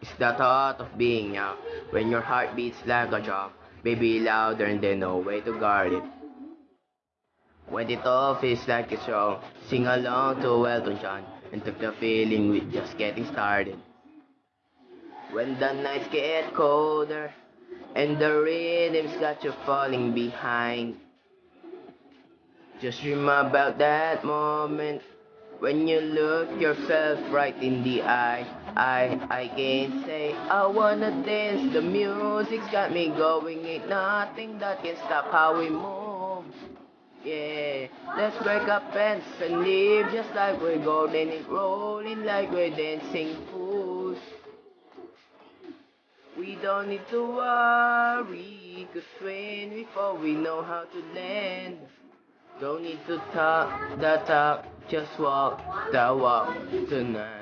It's the thought of being young when your heart beats like a drum, baby louder and then no way to guard it. When it all feels like it's wrong, sing along to Elton John and took the feeling with just getting started. When the nights get colder and the rhythm's got you falling behind, just dream about that moment when you look yourself right in the eye. I I can say I wanna dance. The music's got me going. Ain't nothing that can stop how we move. Yeah, let's break up pants and live just like we're golden and rolling like we're dancing fools. We don't need to worry, cause when fall we know how to land. Don't need to talk the talk, just walk the walk tonight.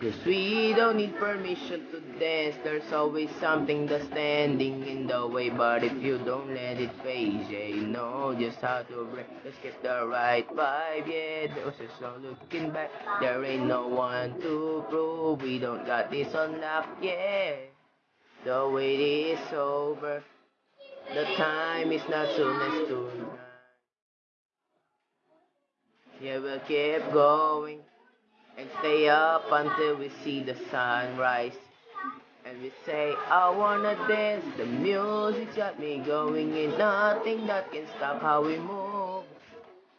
Cause we don't need permission to dance, there's always something that's standing in the way. But if you don't let it faze, yeah, you know just how to break. Let's get the right vibe, yeah. There's just no looking back, there ain't no one to prove. We don't got this on yeah. The wait is over, the time is not soon as tonight. Yeah, we'll keep going and stay up until we see the sunrise. And we say, I wanna dance, the music's got me going, and nothing that can stop how we move.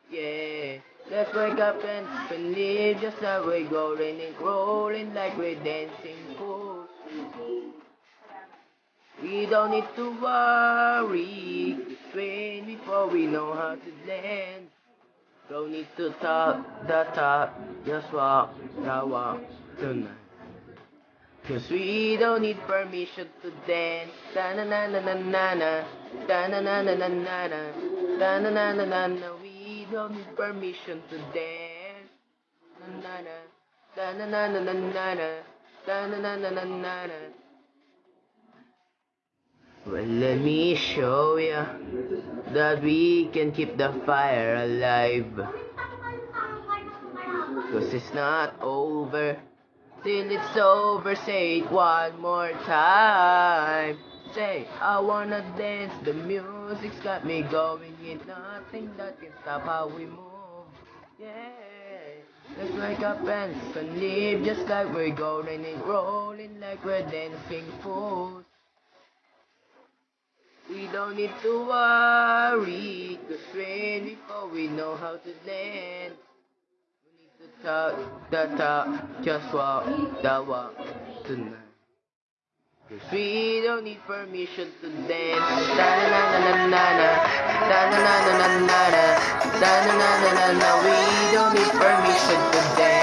Yeah, let's wake up and believe just like we're going and rolling like we're dancing fools. We don't need to worry, train before we know how to dance. Don't need to talk the talk, just walk the walk tonight. Cause we don't need permission to dance. Da na na na na na na. Da na na na na na na. Da na na na na na. We don't need permission to dance. Na na na. Da na na na na na na. Da na na na na na na. Well, let me show ya that we can keep the fire alive. Cause it's not over till it's over. Say it one more time. Say, I wanna dance. The music's got me going. Ain't nothing that can stop how we move. Yeah. Let's wake up and live just like we're golden and rolling like we're dancing fools. Don't need to worry, cause when before we know how to dance. We need to talk the talk, just walk the walk tonight. We don't need permission to dance. Da na na na na na, na na na na na na na na na na. We don't need permission to dance.